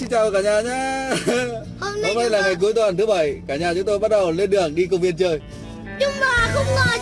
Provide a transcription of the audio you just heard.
Xin chào cả nhà nhé Hôm nay Hôm nay là chúng ngày cuối tuần thứ bảy. Cả nhà chúng tôi bắt đầu lên đường đi công viên chơi. Nhưng mà không ngờ